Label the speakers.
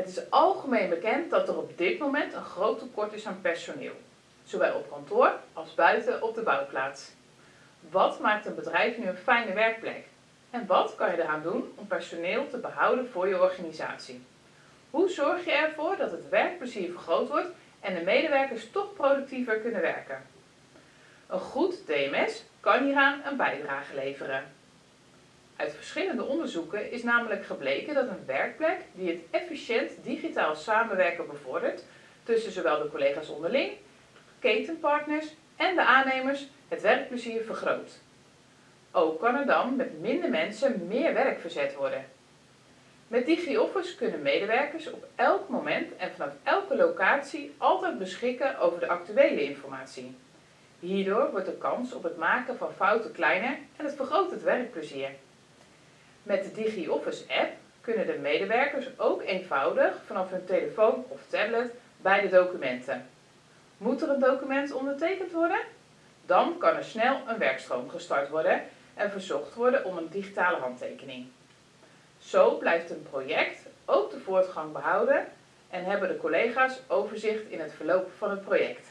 Speaker 1: Het is algemeen bekend dat er op dit moment een groot tekort is aan personeel, zowel op kantoor als buiten op de bouwplaats. Wat maakt een bedrijf nu een fijne werkplek? En wat kan je eraan doen om personeel te behouden voor je organisatie? Hoe zorg je ervoor dat het werkplezier vergroot wordt en de medewerkers toch productiever kunnen werken? Een goed DMS kan hieraan een bijdrage leveren. Uit verschillende onderzoeken is namelijk gebleken dat een werkplek die het efficiënt digitaal samenwerken bevordert tussen zowel de collega's onderling, ketenpartners en de aannemers het werkplezier vergroot. Ook kan er dan met minder mensen meer werk verzet worden. Met DigiOffice kunnen medewerkers op elk moment en vanaf elke locatie altijd beschikken over de actuele informatie. Hierdoor wordt de kans op het maken van fouten kleiner en het vergroot het werkplezier. Met de DigiOffice app kunnen de medewerkers ook eenvoudig vanaf hun telefoon of tablet bij de documenten. Moet er een document ondertekend worden? Dan kan er snel een werkstroom gestart worden en verzocht worden om een digitale handtekening. Zo blijft een project ook de voortgang behouden en hebben de collega's overzicht in het verloop van het project.